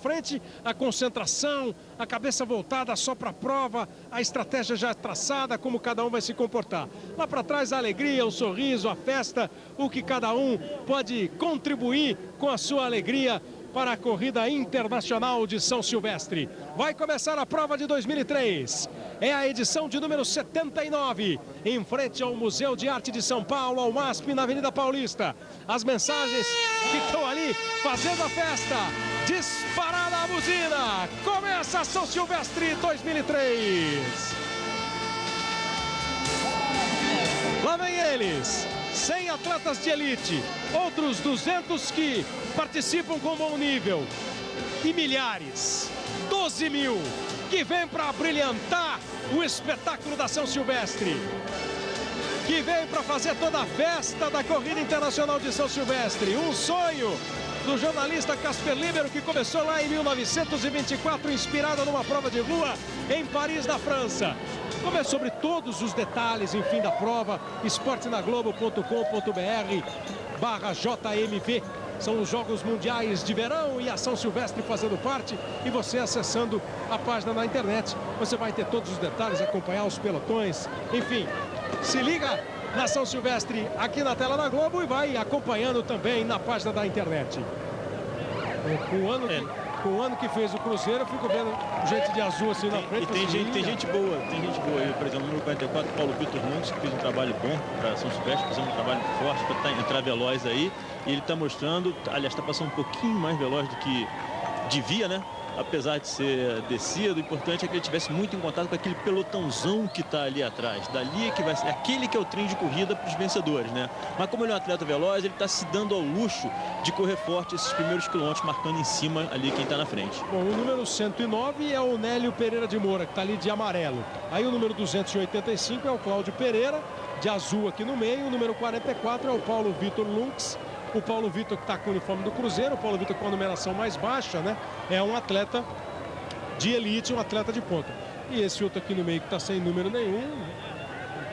frente, a concentração, a cabeça voltada só para a prova, a estratégia já traçada, como cada um vai se comportar. Lá para trás a alegria, o sorriso, a festa, o que cada um pode contribuir com a sua alegria para a corrida internacional de São Silvestre. Vai começar a prova de 2003. É a edição de número 79, em frente ao Museu de Arte de São Paulo, ao MASP, na Avenida Paulista. As mensagens que estão ali fazendo a festa. Disparada a buzina. Começa São Silvestre 2003. Lá vem eles. 100 atletas de elite, outros 200 que participam com bom nível e milhares, 12 mil, que vem para brilhantar o espetáculo da São Silvestre. Que vem para fazer toda a festa da Corrida Internacional de São Silvestre. Um sonho do jornalista Casper Libero, que começou lá em 1924, inspirado numa prova de rua em Paris, na França. Como é sobre todos os detalhes, enfim, da prova, esportenaglobo.com.br barra JMV. São os Jogos Mundiais de Verão e a São Silvestre fazendo parte. E você acessando a página na internet, você vai ter todos os detalhes, acompanhar os pelotões. Enfim, se liga na São Silvestre aqui na tela da Globo e vai acompanhando também na página da internet. O ano que com o ano que fez o Cruzeiro, eu fico vendo gente de azul assim na frente. E tem gente, tem gente boa, tem gente boa aí, por exemplo, número 44, Paulo Vitor Nunes, que fez um trabalho bom para São Silvestre, fazendo um trabalho forte para entrar veloz aí. E ele está mostrando, aliás, está passando um pouquinho mais veloz do que devia, né? Apesar de ser descido, o importante é que ele tivesse muito em contato com aquele pelotãozão que está ali atrás. Dali é que vai ser aquele que é o trem de corrida para os vencedores, né? Mas como ele é um atleta veloz, ele está se dando ao luxo de correr forte esses primeiros quilômetros, marcando em cima ali quem está na frente. Bom, o número 109 é o Nélio Pereira de Moura, que está ali de amarelo. Aí o número 285 é o Cláudio Pereira, de azul aqui no meio. O número 44 é o Paulo Vitor Lux, o Paulo Vitor que está com o uniforme do Cruzeiro, o Paulo Vitor com a numeração mais baixa, né? É um atleta de elite, um atleta de ponta. E esse outro aqui no meio que está sem número nenhum,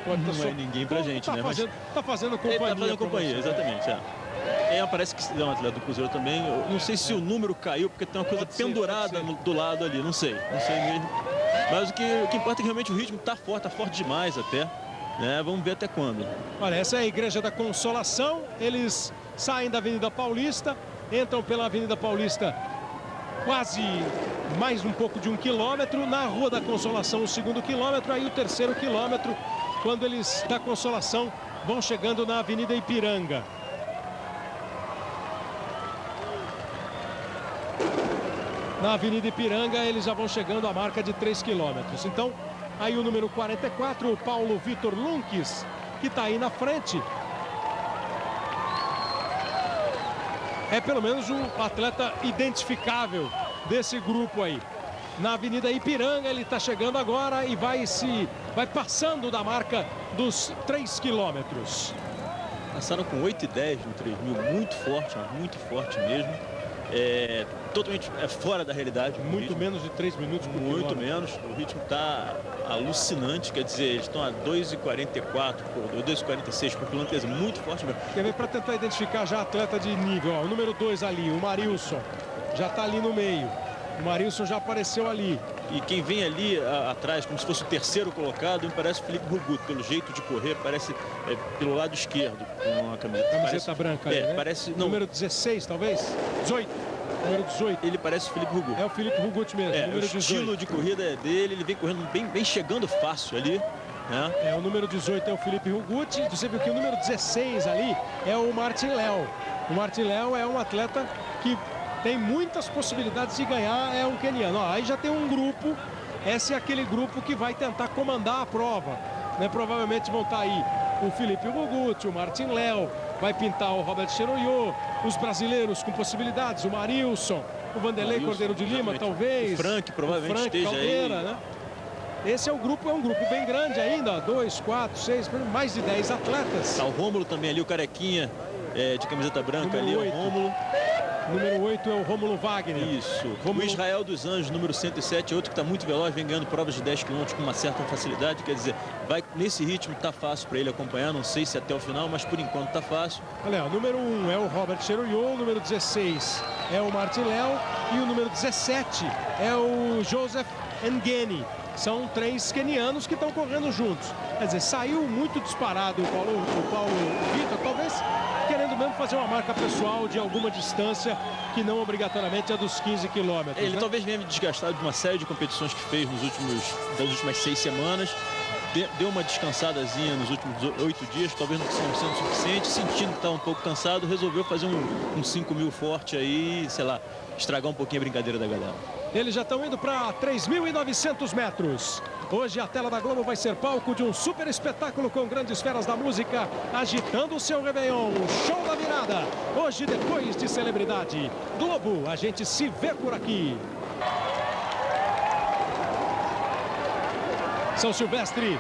pode tá Não só... é ninguém pra gente, tá né? Fazendo, Mas... Tá fazendo companhia. Ele tá fazendo companhia, exatamente, é. É, parece que é um atleta do Cruzeiro também. Eu não sei se o número caiu, porque tem uma coisa pode pendurada ser, no, do lado ali. Não sei, não sei mesmo. Mas o que, o que importa é que realmente o ritmo está forte, está forte demais até. Né? Vamos ver até quando. Olha, essa é a Igreja da Consolação. Eles saem da Avenida Paulista, entram pela Avenida Paulista quase mais um pouco de um quilômetro. Na Rua da Consolação, o segundo quilômetro, aí o terceiro quilômetro, quando eles da Consolação vão chegando na Avenida Ipiranga. Na Avenida Ipiranga, eles já vão chegando à marca de 3 quilômetros. Então, aí o número 44, o Paulo Vitor Lunques, que está aí na frente, é pelo menos um atleta identificável desse grupo aí. Na Avenida Ipiranga ele está chegando agora e vai se vai passando da marca dos 3 quilômetros. Passaram com 8 e 10 no 3 mil, muito forte, muito forte mesmo. É, totalmente é fora da realidade. Muito menos de 3 minutos por Muito quilômetro. menos. O ritmo está alucinante. Quer dizer, eles estão a 2,44 por 2,46 por quilômetro. Quer dizer, muito forte mesmo. Quer ver para tentar identificar já atleta de nível. Ó, o número 2 ali, o Marilson. Já está ali no meio. O Marilson já apareceu ali. E quem vem ali a, atrás, como se fosse o terceiro colocado, me parece o Felipe Rugut. Pelo jeito de correr, parece é, pelo lado esquerdo, com a camiseta. Camiseta parece, branca é, ali, né? parece, não, Número 16, talvez? 18. Número 18. Ele parece o Felipe Rugut. É o Felipe Rugut mesmo, É, o número 18. estilo de corrida é dele, ele vem correndo bem, bem chegando fácil ali. Né? É, o número 18 é o Felipe Rugut. Você viu que o número 16 ali é o Martin Léo. O Martin Léo é um atleta que tem muitas possibilidades de ganhar, é um keniano. Ó, aí já tem um grupo, esse é aquele grupo que vai tentar comandar a prova. Né? Provavelmente vão estar aí o Felipe Rugut, o Martin Léo, vai pintar o Robert Cheroyô, os brasileiros com possibilidades, o Marilson, o Vanderlei Marilson, Cordeiro de Lima, talvez. O Frank provavelmente o Frank esteja Caldeira, aí. né? Esse é o grupo, é um grupo bem grande ainda, ó, dois, quatro, seis, mais de 10 atletas. Tá o Rômulo também ali, o Carequinha, é, de camiseta branca Número ali, 8. o Rômulo. Número 8 é o Rômulo Wagner. Isso. O Israel dos Anjos, número 107, é outro que está muito veloz, vem ganhando provas de 10 km com uma certa facilidade. Quer dizer, vai nesse ritmo, tá fácil para ele acompanhar. Não sei se até o final, mas por enquanto tá fácil. Olha, o número 1 é o Robert Cheruiyot, o número 16 é o Martin Léo e o número 17 é o Joseph Ngeni. São três quenianos que estão correndo juntos. Quer dizer, saiu muito disparado o Paulo, o Paulo Vitor, talvez mesmo fazer uma marca pessoal de alguma distância que não obrigatoriamente é dos 15 quilômetros. Ele né? talvez venha desgastado de uma série de competições que fez nos últimos, das últimas seis semanas. De- Deu uma descansadazinha nos últimos oito dias, talvez não sendo suficiente, sentindo que está um pouco cansado, resolveu fazer um, um 5 mil forte aí, sei lá, estragar um pouquinho a brincadeira da galera. Eles já estão indo para 3.900 metros. Hoje a tela da Globo vai ser palco de um super espetáculo com grandes feras da música agitando o seu Réveillon. Show da virada. Hoje, depois de celebridade. Globo, a gente se vê por aqui. São Silvestre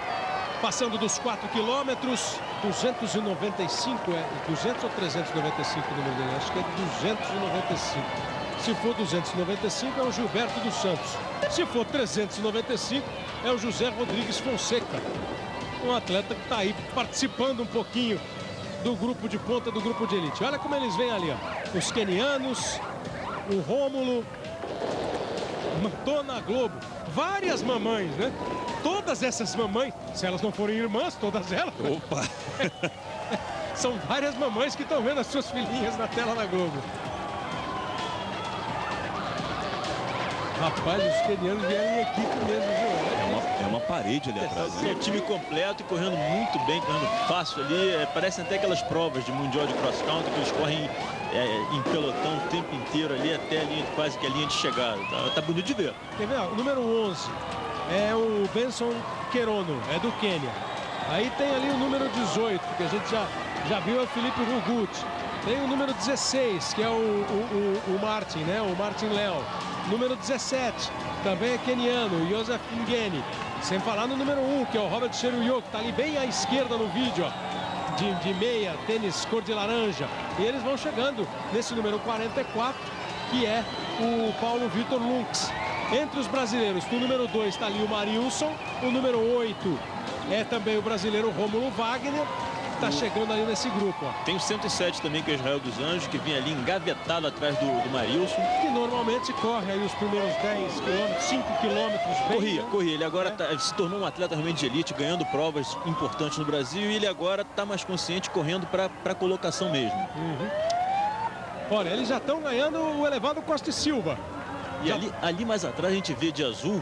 passando dos 4 quilômetros. 295, é 200 ou 395 o número dele? Acho que é 295. Se for 295, é o Gilberto dos Santos. Se for 395, é o José Rodrigues Fonseca. Um atleta que está aí participando um pouquinho do grupo de ponta, do grupo de elite. Olha como eles vêm ali, ó. Os quenianos, o Rômulo, Tô na Globo. Várias mamães, né? Todas essas mamães, se elas não forem irmãs, todas elas, Opa! são várias mamães que estão vendo as suas filhinhas na tela da Globo. Rapaz, os quenianos vieram em equipe mesmo, viu? É uma, é uma parede ali atrás. É né? um time completo e correndo muito bem, correndo fácil ali. É, parecem até aquelas provas de mundial de cross country que eles correm é, em pelotão o tempo inteiro ali, até a linha, quase que a linha de chegada. Tá, tá bonito de ver. Quer ver? ó, O número 11 é o Benson Querono, é do Quênia. Aí tem ali o número 18, que a gente já, já viu, é o Felipe Rugut. Tem o número 16, que é o, o, o- o Martin, né? O Martin Léo. Número 17, também é queniano, o Joseph Ngeni. Sem falar no número 1, que é o Robert Cheruiyot, que está ali bem à esquerda no vídeo, ó. De, de meia, tênis cor de laranja. E eles vão chegando nesse número 44, que é o Paulo Vitor Lux. Entre os brasileiros, no número 2 está ali o Marilson, o número 8 é também o brasileiro Rômulo Wagner, está chegando ali nesse grupo, ó. Tem o 107 também, que é o Israel dos Anjos, que vinha ali engavetado atrás do, do Marilson. que normalmente corre aí os primeiros 10 quilômetros, 5 quilômetros bem, Corria, né? corria. Ele agora É. tá- se tornou um atleta realmente de elite, ganhando provas importantes no Brasil. E ele agora está mais consciente, correndo para a colocação mesmo. Olha, eles já estão ganhando o elevado Costa e Silva. E Já- ali, ali mais atrás a gente vê de azul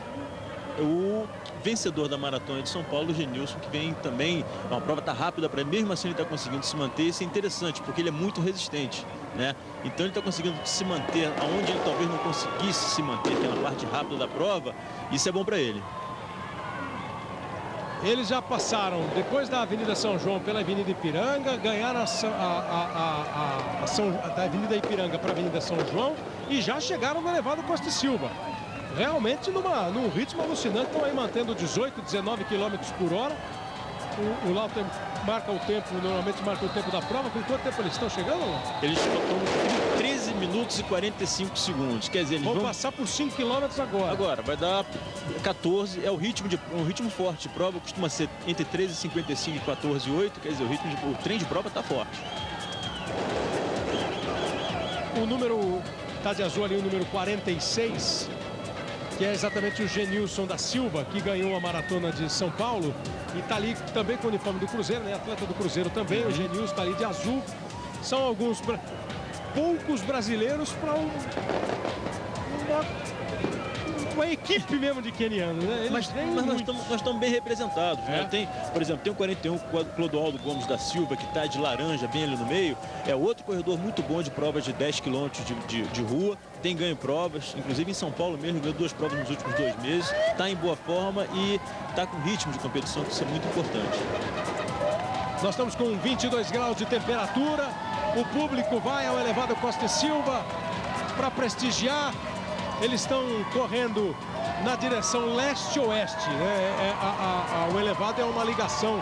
o vencedor da maratona de São Paulo, Genilson, que vem também. Uma prova tá rápida para ele, mesmo assim ele está conseguindo se manter. Isso é interessante, porque ele é muito resistente. Né? Então ele está conseguindo se manter aonde ele talvez não conseguisse se manter, que é na parte rápida da prova. Isso é bom para ele. Eles já passaram, depois da Avenida São João, pela Avenida Ipiranga, ganharam a- a- a- a São- da Avenida Ipiranga para a Avenida São João e já chegaram no elevado Costa e Silva. Realmente numa, num ritmo alucinante, estão aí mantendo 18, 19 quilômetros por hora. O, o Lauter marca o tempo, normalmente marca o tempo da prova. Com quanto tempo eles estão chegando? Eles estão com 13 minutos e 45 segundos. Quer dizer, eles Vão vão passar por 5 quilômetros agora. Agora, vai dar 14, é o ritmo de um ritmo forte de prova, costuma ser entre 13,55 e 14,8, quer dizer, o ritmo de, o trem de prova está forte. O número, tá de azul ali, o número 46, que é exatamente o Genilson da Silva, que ganhou a maratona de São Paulo. E tá ali também com o uniforme do Cruzeiro, né? Atleta do Cruzeiro também. O Genilson tá ali de azul. São alguns, poucos brasileiros para um, uma, uma equipe mesmo de quenianos, né? Mas, mas nós estamos nós estamos bem representados. né? É. Tem, por exemplo, tem o 41, Clo- Clodoaldo Gomes da Silva, que está de laranja bem ali no meio. É outro corredor muito bom de provas de 10 quilômetros de, de, de rua. Tem ganho provas, inclusive em São Paulo mesmo, ganhou duas provas nos últimos dois meses. Está em boa forma e está com ritmo de competição, que isso é muito importante. Nós estamos com 22 graus de temperatura. O público vai ao elevado Costa e Silva para prestigiar. Eles estão correndo na direção leste-oeste. Né? É- a- o elevado é uma ligação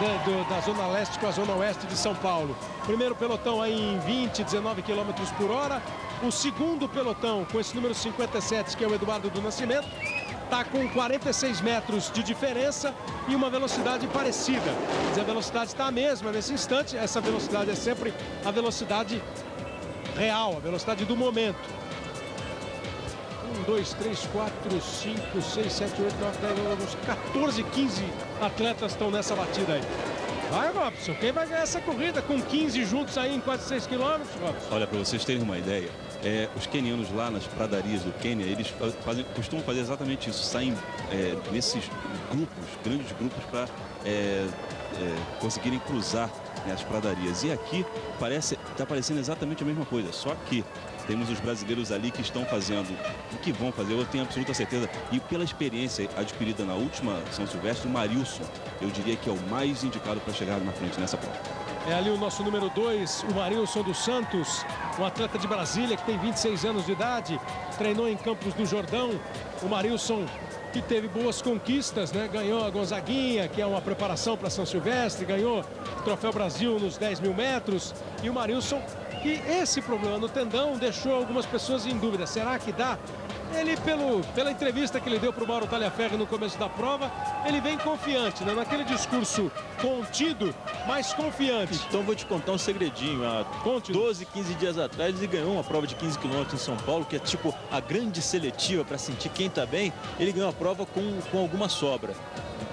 da, da Zona Leste com a Zona Oeste de São Paulo. Primeiro pelotão aí em 20, 19 km por hora. O segundo pelotão com esse número 57, que é o Eduardo do Nascimento, está com 46 metros de diferença e uma velocidade parecida. Mas a velocidade está a mesma nesse instante. Essa velocidade é sempre a velocidade real, a velocidade do momento. 1, 2, 3, 4, 5, 6, 7, 8, 9, 10, 11, 14, 15 atletas estão nessa batida aí. Vai, Robson. Quem vai ganhar essa corrida com 15 juntos aí em quase 6 quilômetros, Robson? Olha, para vocês terem uma ideia, é, os quenianos lá nas pradarias do Quênia, eles fazem, costumam fazer exatamente isso. Saem é, nesses grupos, grandes grupos, para é, é, conseguirem cruzar né, as pradarias. E aqui parece está parecendo exatamente a mesma coisa, só que temos os brasileiros ali que estão fazendo o que vão fazer, eu tenho absoluta certeza. E pela experiência adquirida na última São Silvestre, o Marilson, eu diria que é o mais indicado para chegar na frente nessa prova. É ali o nosso número 2, o Marilson dos Santos, um atleta de Brasília que tem 26 anos de idade, treinou em Campos do Jordão. O Marilson que teve boas conquistas, né? Ganhou a Gonzaguinha, que é uma preparação para São Silvestre, ganhou o Troféu Brasil nos 10 mil metros. E o Marilson, que esse problema no tendão deixou algumas pessoas em dúvida. Será que dá? Ele, pelo, pela entrevista que ele deu para o Mauro Talhaferro no começo da prova, ele vem confiante, né? Naquele discurso contido, mas confiante. Então vou te contar um segredinho. Há Conte 12, 15 dias atrás ele ganhou uma prova de 15 quilômetros em São Paulo, que é tipo a grande seletiva para sentir quem está bem. Ele ganhou a prova com, com alguma sobra.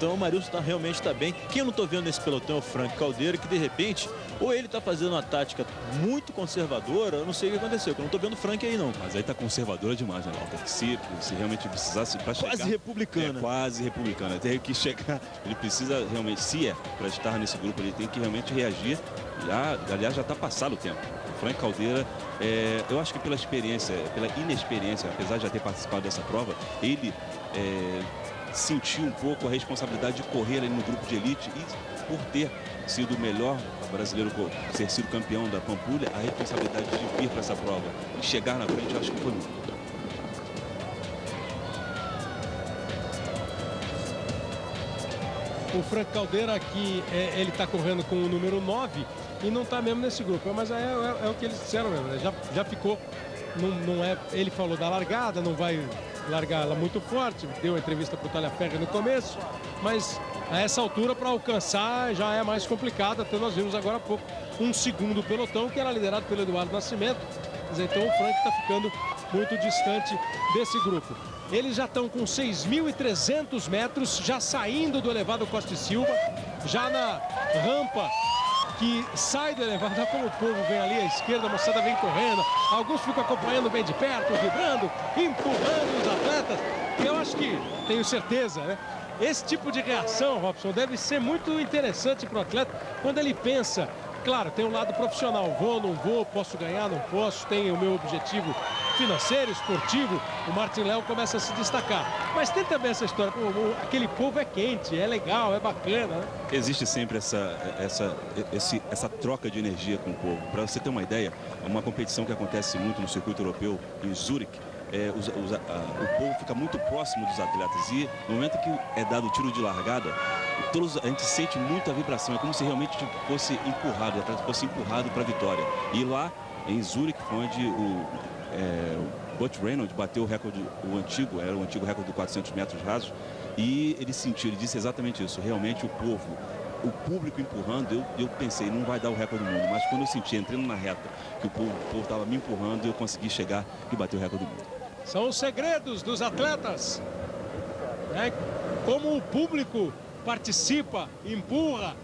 Então o Marilson tá, realmente está bem. Quem eu não estou vendo nesse pelotão é o Frank Caldeira, que de repente, ou ele está fazendo uma tática muito conservadora, eu não sei o que aconteceu, eu não estou vendo o Frank aí não. Mas aí está conservadora demais, né, Walter? Se, se realmente precisasse chegar... Quase republicana. É, quase republicana. Tem que chegar, ele precisa realmente, se é para estar nesse grupo, ele tem que realmente reagir. Já, aliás, já está passado o tempo. O Frank Caldeira, é, eu acho que pela experiência, pela inexperiência, apesar de já ter participado dessa prova, ele... É, sentiu um pouco a responsabilidade de correr ali no grupo de elite e por ter sido o melhor brasileiro, ter sido campeão da Pampulha, a responsabilidade de vir para essa prova e chegar na frente, acho que foi muito. O Frank Caldeira aqui, é, ele está correndo com o número 9 e não está mesmo nesse grupo. Mas é, é, é, o que eles disseram mesmo, né? já, já ficou, não, não é, ele falou da largada, não vai largar ela muito forte, deu entrevista para o Talhaferra no começo, mas a essa altura para alcançar já é mais complicado, até nós vimos agora há pouco um segundo pelotão que era liderado pelo Eduardo Nascimento, mas então o Frank está ficando muito distante desse grupo. Eles já estão com 6.300 metros, já saindo do elevado Costa e Silva, já na rampa que sai do elevado. Como o povo vem ali à esquerda, a moçada vem correndo. Alguns ficam acompanhando bem de perto, vibrando, empurrando os atletas. Eu acho que, tenho certeza, né? Esse tipo de reação, Robson, deve ser muito interessante para o atleta quando ele pensa Claro, tem um lado profissional, vou, não vou, posso ganhar, não posso, tem o meu objetivo financeiro, esportivo, o Martin Léo começa a se destacar. Mas tem também essa história, aquele povo é quente, é legal, é bacana. Né? Existe sempre essa, essa, esse, essa troca de energia com o povo. Para você ter uma ideia, é uma competição que acontece muito no circuito europeu, em Zurique, é, os, os, a, o povo fica muito próximo dos atletas e no momento que é dado o tiro de largada, todos, a gente sente muita vibração, é como se realmente fosse empurrado, o atleta fosse empurrado para a vitória. E lá em Zurich, onde o, é, o Butch Reynolds bateu o recorde, o antigo, era o antigo recorde de 400 metros rasos, e ele sentiu, ele disse exatamente isso, realmente o povo o público empurrando, eu, eu pensei, não vai dar o recorde do mundo. Mas quando eu senti, entrando na reta, que o povo estava me empurrando, eu consegui chegar e bater o recorde do mundo. São os segredos dos atletas. Né? Como o público participa, empurra.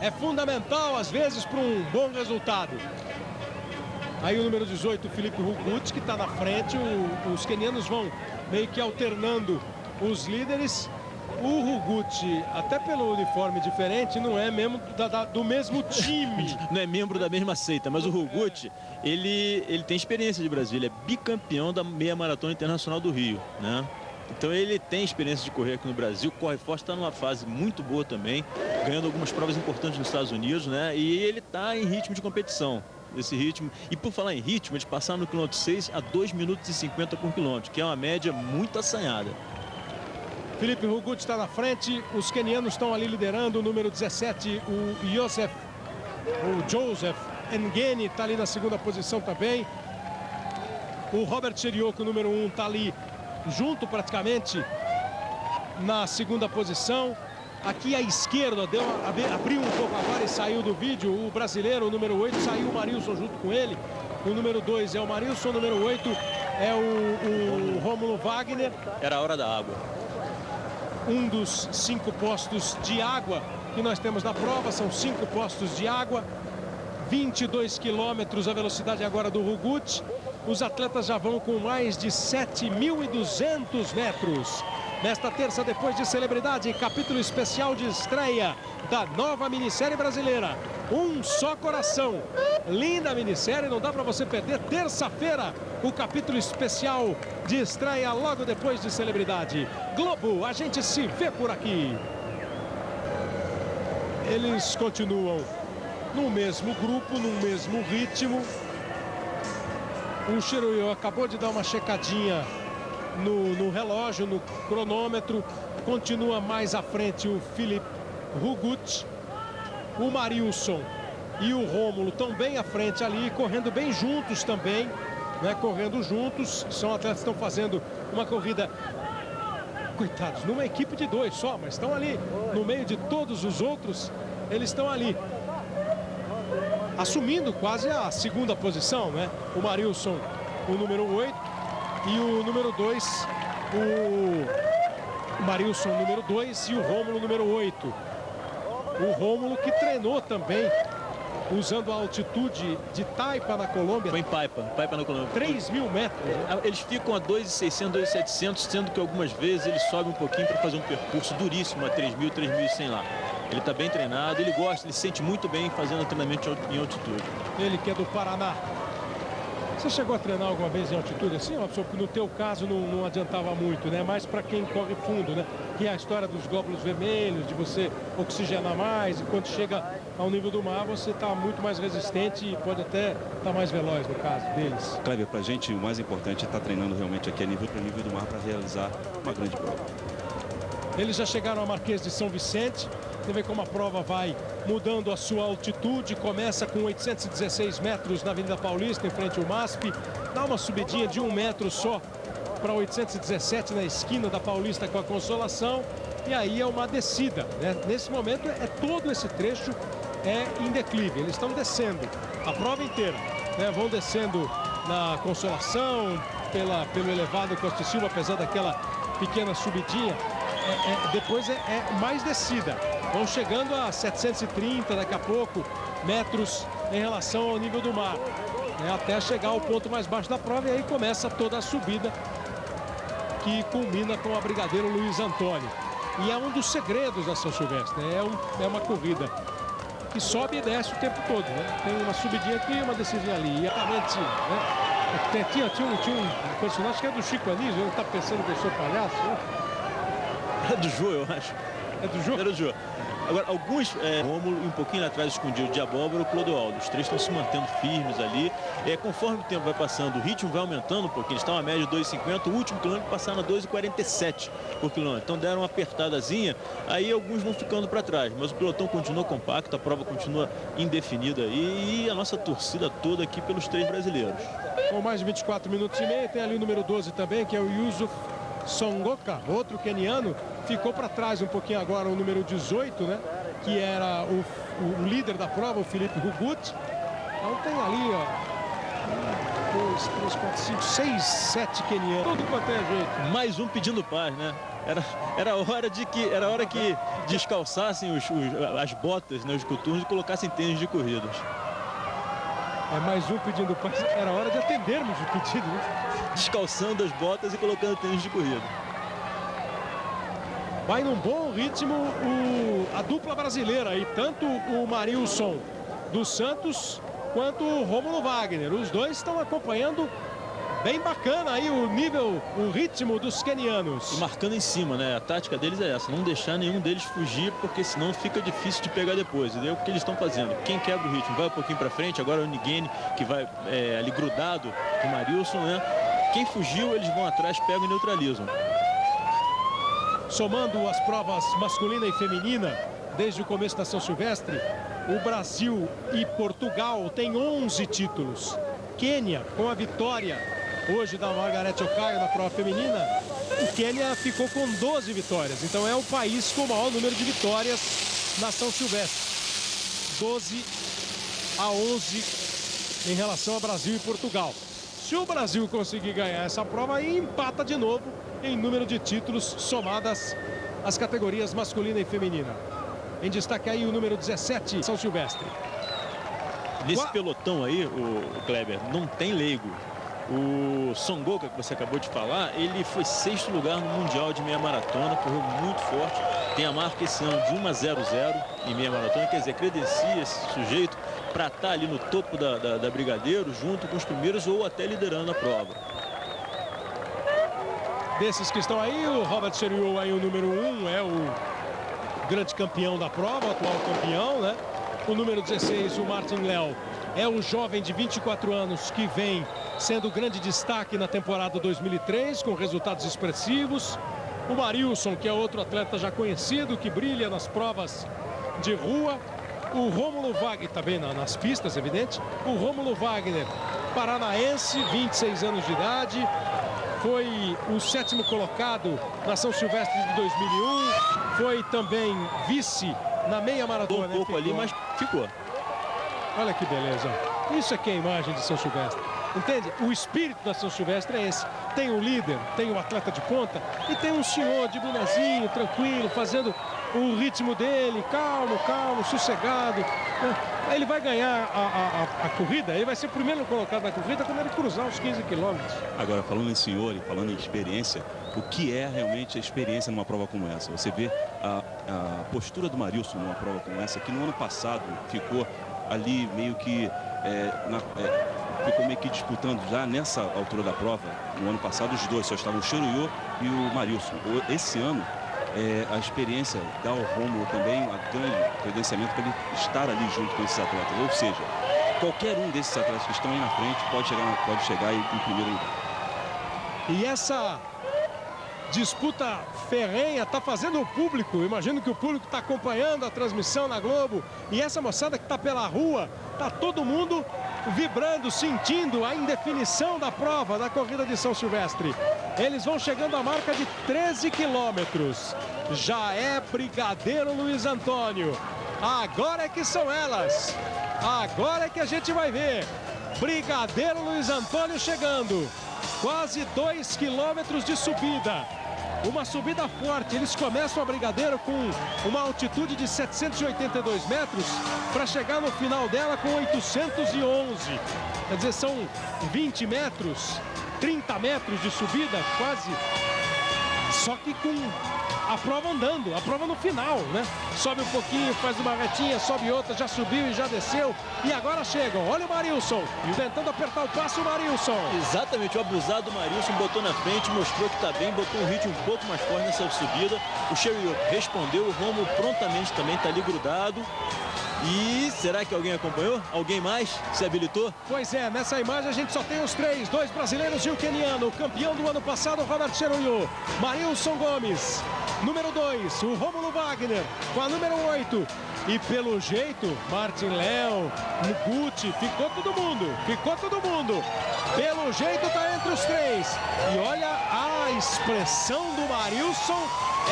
É fundamental, às vezes, para um bom resultado. Aí o número 18, Felipe Rugut, que está na frente. O, os quenianos vão meio que alternando os líderes. O Rugut, até pelo uniforme diferente, não é mesmo da, da, do mesmo time. não é membro da mesma seita, mas o Rugut, ele, ele tem experiência de Brasil. Ele é bicampeão da meia maratona internacional do Rio, né? Então ele tem experiência de correr aqui no Brasil, corre forte, está numa fase muito boa também, ganhando algumas provas importantes nos Estados Unidos, né? E ele está em ritmo de competição, esse ritmo. E por falar em ritmo, de passar no quilômetro 6 a 2 minutos e 50 por quilômetro, que é uma média muito assanhada. Felipe Rugut está na frente, os kenianos estão ali liderando, o número 17, o Joseph, o Joseph Ngeni está ali na segunda posição também. O Robert Cherioko, número 1, está ali junto praticamente na segunda posição. Aqui à esquerda, deu, abriu um pouco agora e saiu do vídeo. O brasileiro, o número 8, saiu o Marilson junto com ele. O número 2 é o Marilson, o número 8 é o, o Rômulo Wagner. Era a hora da água um dos cinco postos de água que nós temos na prova. São cinco postos de água. 22 quilômetros a velocidade agora do Rugut. Os atletas já vão com mais de 7.200 metros. Nesta terça, depois de celebridade, capítulo especial de estreia da nova minissérie brasileira. Um só coração. Linda minissérie, não dá para você perder. Terça-feira, o capítulo especial de estreia logo depois de celebridade. Globo, a gente se vê por aqui. Eles continuam no mesmo grupo, no mesmo ritmo. O Shiroyo acabou de dar uma checadinha no, no relógio, no cronômetro. Continua mais à frente o Felipe Rugut o Marilson e o Rômulo estão bem à frente ali, correndo bem juntos também, né? Correndo juntos. São atletas que estão fazendo uma corrida, coitados, numa equipe de dois só, mas estão ali no meio de todos os outros, eles estão ali. Assumindo quase a segunda posição, né? O Marilson, o número 8, e o número 2, o Marilson, número 2, e o Rômulo, número 8. O Rômulo que treinou também usando a altitude de Taipa na Colômbia. Foi em Paipa, Paipa na Colômbia. 3 mil metros. Né? Eles ficam a 2.600, 2.700, sendo que algumas vezes ele sobe um pouquinho para fazer um percurso duríssimo a 3.000, 3.100 lá. Ele está bem treinado, ele gosta, ele se sente muito bem fazendo treinamento em altitude. Ele que é do Paraná. Você chegou a treinar alguma vez em altitude assim, Robson? No teu caso não, não adiantava muito, né? Mas para quem corre fundo, né? Que é a história dos glóbulos vermelhos, de você oxigenar mais. E quando chega ao nível do mar, você está muito mais resistente e pode até estar tá mais veloz no caso deles. Cleber, para a gente o mais importante é estar tá treinando realmente aqui a nível para nível do mar para realizar uma grande prova. Eles já chegaram ao Marquês de São Vicente. Você vê como a prova vai mudando a sua altitude. Começa com 816 metros na Avenida Paulista, em frente ao MASP. Dá uma subidinha de um metro só para 817 na esquina da Paulista com a Consolação. E aí é uma descida. Né? Nesse momento é todo esse trecho é em declive. Eles estão descendo a prova inteira. Né? Vão descendo na Consolação, pela, pelo elevado Costa Silva, apesar daquela pequena subidinha. É, é, depois é, é mais descida. Vão chegando a 730 daqui a pouco metros em relação ao nível do mar. Né, até chegar ao ponto mais baixo da prova e aí começa toda a subida que culmina com a Brigadeiro Luiz Antônio. E é um dos segredos da São Silvestre, né? é, um, é uma corrida que sobe e desce o tempo todo. Né? Tem uma subidinha aqui e uma descidinha ali. E realmente, né? tinha, tinha, um, tinha um personagem que é do Chico Anísio, ele está pensando que eu sou palhaço. Né? É do Jô, eu acho. É do Jô? É do Jô. Agora, alguns, é, Rômulo e um pouquinho atrás escondido de Abóbora o Clodoaldo. Os três estão se mantendo firmes ali. É, conforme o tempo vai passando, o ritmo vai aumentando um pouquinho. Eles estão a média de 2,50. O último quilômetro passaram a 2,47 por quilômetro. Então deram uma apertadazinha. Aí alguns vão ficando para trás. Mas o pelotão continua compacto, a prova continua indefinida aí. E a nossa torcida toda aqui pelos três brasileiros. Com mais de 24 minutos e meio, tem ali o número 12 também, que é o Yusuf Songoka, outro keniano, ficou para trás um pouquinho agora o número 18, né? Que era o, o líder da prova, o Felipe Hugut. Então tem ali, ó. 2, 3, 4, 5, 6, 7 kenianos. Tudo quanto é jeito. Mais um pedindo paz, né? Era, era hora de que era hora que descalçassem os, os, as botas, né, os coturnos e colocassem tênis de corridas. É mais um pedindo. Era hora de atendermos o pedido, né? descalçando as botas e colocando tênis de corrida. Vai num bom ritmo o, a dupla brasileira e tanto o Marilson dos Santos quanto o Romulo Wagner. Os dois estão acompanhando Bem bacana aí o nível, o ritmo dos kenianos. E marcando em cima, né? A tática deles é essa, não deixar nenhum deles fugir, porque senão fica difícil de pegar depois. E é o que eles estão fazendo. Quem quebra o ritmo vai um pouquinho para frente, agora o Nigene, que vai é, ali grudado com o Marilson, né? Quem fugiu, eles vão atrás, pegam e neutralizam. somando as provas masculina e feminina, desde o começo da São Silvestre, o Brasil e Portugal têm 11 títulos. Quênia, com a vitória hoje da Margarete Ocaio na prova feminina, o Quênia ficou com 12 vitórias. Então é o país com o maior número de vitórias na São Silvestre. 12 a 11 em relação ao Brasil e Portugal. Se o Brasil conseguir ganhar essa prova, aí empata de novo em número de títulos somadas as categorias masculina e feminina. Em destaque aí o número 17, São Silvestre. Nesse pelotão aí, o Kleber, não tem leigo. O Songoka, que você acabou de falar, ele foi sexto lugar no Mundial de meia maratona, correu muito forte. Tem a marca esse ano de 1 a 0 0 em meia maratona, quer dizer, credencia esse sujeito para estar tá ali no topo da, da, da, Brigadeiro, junto com os primeiros ou até liderando a prova. Desses que estão aí, o Robert Seriou aí o número 1 um, é o grande campeão da prova, atual campeão, né? O número 16, o Martin Léo, é o jovem de 24 anos que vem sendo grande destaque na temporada 2003, com resultados expressivos. O Marilson, que é outro atleta já conhecido, que brilha nas provas de rua. O Rômulo Wagner, também tá nas pistas, evidente. O Rômulo Wagner, paranaense, 26 anos de idade. Foi o sétimo colocado na São Silvestre de 2001. Foi também vice na meia maratona. Um pouco ali, mas ficou. Olha que beleza. Isso aqui é a imagem de São Silvestre. Entende? O espírito da São Silvestre é esse. Tem o líder, tem o atleta de ponta e tem um senhor de bonezinho, tranquilo, fazendo o ritmo dele, calmo, calmo, sossegado. Né? Ele vai ganhar a, a, a, corrida, ele vai ser o primeiro colocado na corrida quando ele cruzar os 15 quilômetros. Agora, falando em senhor e falando em experiência, o que é realmente a experiência numa prova como essa? Você vê a, a postura do Marilson numa prova como essa, que no ano passado ficou ali meio que é, na, é, ficou meio que disputando já nessa altura da prova. No ano passado, os dois só estavam o Xeruiô e o Marilson. Esse ano, é, a experiência dá ao Rômulo também a grande credenciamento para ele estar ali junto com esses atletas. Ou seja, qualquer um desses atletas que estão aí na frente pode chegar, pode chegar em primeiro lugar. E essa disputa ferrenha está fazendo o público. Imagino que o público está acompanhando a transmissão na Globo. E essa moçada que está pela rua, está todo mundo vibrando, sentindo a indefinição da prova da corrida de São Silvestre. Eles vão chegando à marca de 13 quilômetros. Já é Brigadeiro Luiz Antônio. Agora é que são elas. Agora é que a gente vai ver. Brigadeiro Luiz Antônio chegando. Quase 2 quilômetros de subida. Uma subida forte. Eles começam a Brigadeiro com uma altitude de 782 metros para chegar no final dela com 811. Quer dizer, são 20 metros 30 metros de subida, quase. Só que com a prova andando, a prova no final, né? Sobe um pouquinho, faz uma retinha, sobe outra, já subiu e já desceu. E agora chegam. Olha o Marilson, tentando apertar o passo o Marilson. Exatamente, o abusado Marilson botou na frente, mostrou que está bem, botou um ritmo um pouco mais forte nessa subida. O Sherry respondeu, o Romo prontamente também está ali grudado. E será que alguém acompanhou? Alguém mais se habilitou? Pois é, nessa imagem a gente só tem os três, dois brasileiros e o keniano. campeão do ano passado, Robert Cheruyo. Marilson Gomes, número dois, o Rômulo Wagner, com a número oito. E pelo jeito, Martin Léo, Muguti, ficou todo mundo, ficou todo mundo. Pelo jeito tá entre os três. E olha a expressão do Marilson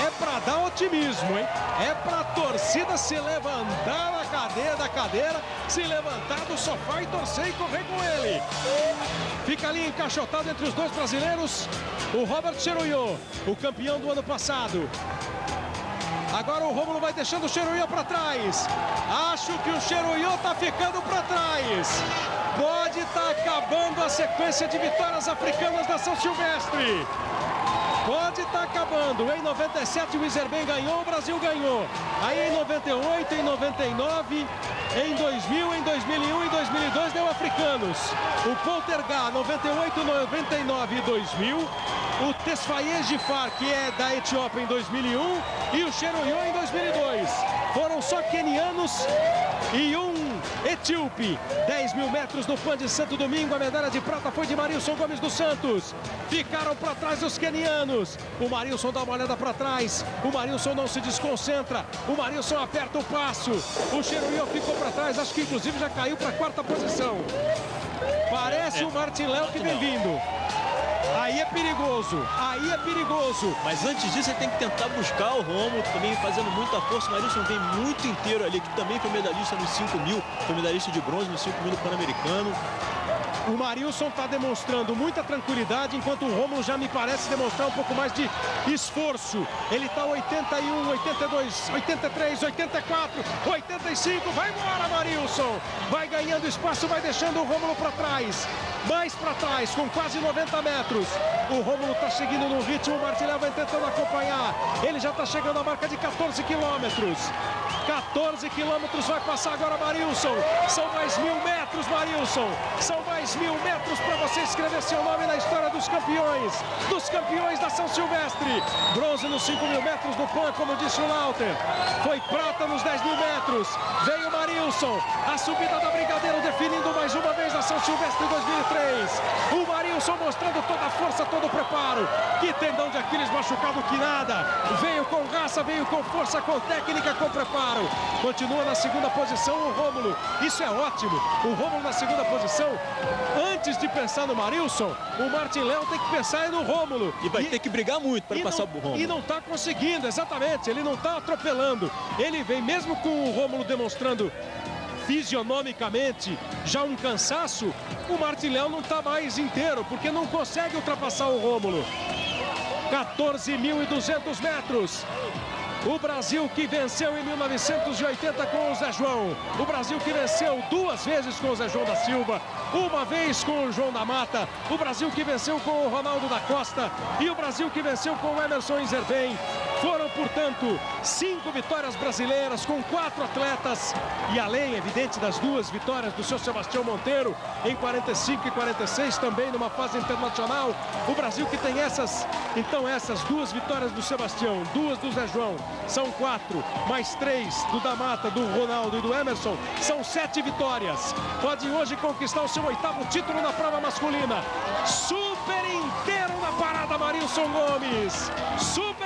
é para dar otimismo, hein? É para a torcida se levantar da cadeira, da cadeira, se levantar do sofá e torcer e correr com ele. Fica ali encaixotado entre os dois brasileiros, o Robert Cheruyo, o campeão do ano passado. Agora o Rômulo vai deixando o Cheruyo para trás. Acho que o Cheruyo está ficando para trás. Pode estar tá acabando a sequência de vitórias africanas da São Silvestre. Pode estar tá acabando. Em 97 o Iserben ganhou, o Brasil ganhou. Aí em 98, em 99, em 2000, em 2001 e 2002 deu africanos. O Poltergar 98, 99 e 2000. O Tesfaye Gifar, que é da Etiópia em 2001. E o Cheruyo em 2002. Foram só quenianos e um etíope. 10 mil metros no Pan de Santo Domingo. A medalha de prata foi de Marilson Gomes dos Santos. Ficaram para trás os quenianos. O Marilson dá uma olhada para trás. O Marilson não se desconcentra. O Marilson aperta o passo. O Cheruiô ficou para trás. Acho que inclusive já caiu para a quarta posição. Parece é. o Martin Léo que vem vindo. Aí é perigoso, aí é perigoso. Mas antes disso, ele tem que tentar buscar o Romulo, também fazendo muita força. O Marilson vem muito inteiro ali, que também foi medalhista nos 5 mil, foi medalhista de bronze nos 5 mil do Pan-Americano. O Marilson está demonstrando muita tranquilidade, enquanto o Romulo já me parece demonstrar um pouco mais de esforço. Ele está 81, 82, 83, 84, 85. Vai embora, Marilson. Vai ganhando espaço, vai deixando o Romulo para trás. Mais para trás, com quase 90 metros. O Romulo está seguindo no ritmo, o Martilhão vai tentando acompanhar. Ele já está chegando à marca de 14 quilômetros. 14 quilômetros vai passar agora Marilson. São mais mil metros, Marilson. São mais mil metros para você escrever seu nome na história dos campeões. Dos campeões da São Silvestre. Bronze nos 5 mil metros do PAN, como disse o Lauter. Foi prata nos 10 mil metros. Veio Marilson. A subida da Brigadeiro definindo mais uma vez a São Silvestre 2003. O Marilson mostrando toda a força, todo o preparo. Que tendão de Aquiles machucado que nada. Veio com raça, veio com força, com técnica, com preparo. Continua na segunda posição o Rômulo. Isso é ótimo. O Rômulo na segunda posição. Antes de pensar no Marilson, o Martin Leão tem que pensar no Rômulo. E vai e, ter que brigar muito para passar não, o Rômulo. E não está conseguindo, exatamente. Ele não está atropelando. Ele vem mesmo com o Rômulo demonstrando fisionomicamente já um cansaço, o Martilhão não está mais inteiro, porque não consegue ultrapassar o Rômulo. 14.200 metros. O Brasil que venceu em 1980 com o Zé João. O Brasil que venceu duas vezes com o Zé João da Silva. Uma vez com o João da Mata. O Brasil que venceu com o Ronaldo da Costa. E o Brasil que venceu com o Emerson Inzerben. Foram, portanto, cinco vitórias brasileiras com quatro atletas. E além, evidente, das duas vitórias do seu Sebastião Monteiro em 45 e 46, também numa fase internacional. O Brasil que tem essas, então, essas duas vitórias do Sebastião, duas do Zé João, são quatro, mais três do Damata, do Ronaldo e do Emerson, são sete vitórias. Pode hoje conquistar o seu oitavo título na prova masculina. Super inteiro na parada, Marilson Gomes. Super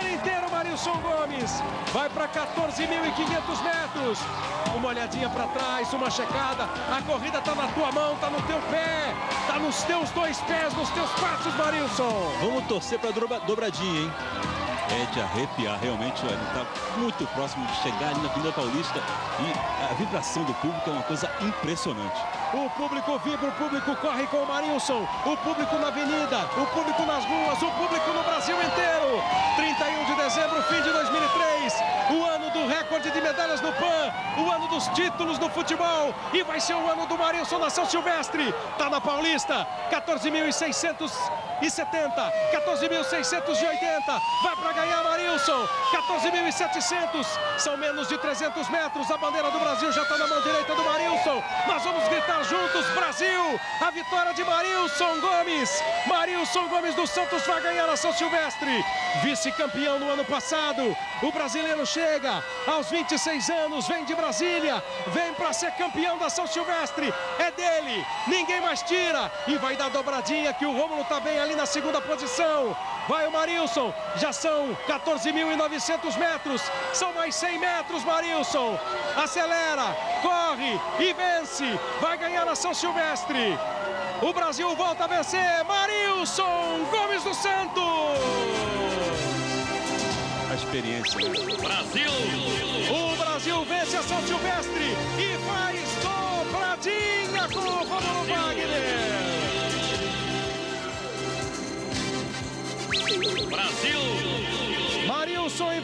Marilson Gomes. Vai para 14.500 metros. Uma olhadinha para trás, uma checada. A corrida está na tua mão, está no teu pé. Está nos teus dois pés, nos teus passos, Marilson. Vamos torcer para dobradinha, hein? é de arrepiar, realmente, ele está muito próximo de chegar ali na Avenida Paulista e a vibração do público é uma coisa impressionante. O público vibra, o público corre com o Marilson, o público na avenida, o público nas ruas, o público no Brasil inteiro. 31 de dezembro, fim de 2003, o ano do recorde de medalhas no PAN, o ano dos títulos no futebol. E vai ser o ano do Marilson na São Silvestre. Tá na Paulista, 14.670, 14.680, vai para ganhar Marilson, 14.700, são menos de 300 metros, a bandeira do Brasil já está na mão direita do Marilson, nós vamos gritar juntos, Brasil, a vitória de Marilson Gomes, Marilson Gomes dos Santos vai ganhar a São Silvestre, vice-campeão no ano passado, o brasileiro chega aos 26 anos, vem de Brasília, vem para ser campeão da São Silvestre, é dele, ninguém mais tira, e vai dar dobradinha que o Rômulo está bem ali na segunda posição, vai o Marilson, já são 14.900 metros. São mais 100 metros, Marilson. Acelera, corre e vence. Vai ganhar a São Silvestre. O Brasil volta a vencer. Marilson Gomes do Santos. A experiência. Brasil. O Brasil vence a São Silvestre e faz dobradinha com o Romulo Wagner. Brasil! Marilson em